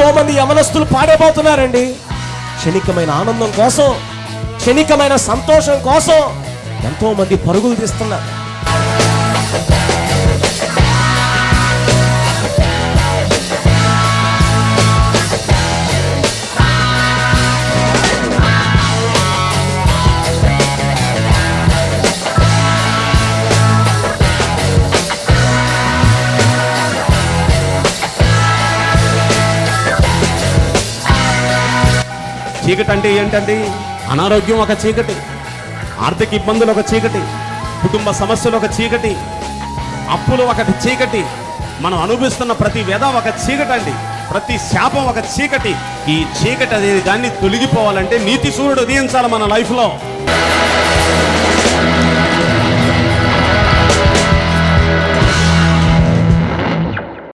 ఎంతో మంది యవనస్తులు పాడైపోతున్నారండి. క్షణికమైన ఆనందం కోసం క్షణికమైన సంతోషం కోసం ఎంతో మంది పరుగులు తీస్తున్నారు. చీకటి అంటే ఏంటండి? అనారోగ్యం ఒక చీకటి ఆర్థిక ఇబ్బందులు ఒక చీకటి కుటుంబ సమస్యలు ఒక చీకటి అప్పులు ఒకటి చీకటి. మనం అనుభవిస్తున్న ప్రతి వేద ఒక చీకటి అండి ప్రతి శాపం ఒక చీకటి. ఈ చీకటి అనేది దాన్ని తొలగిపోవాలంటే నీతి సూర్యుడు ఉదయించాలి మన లైఫ్లో.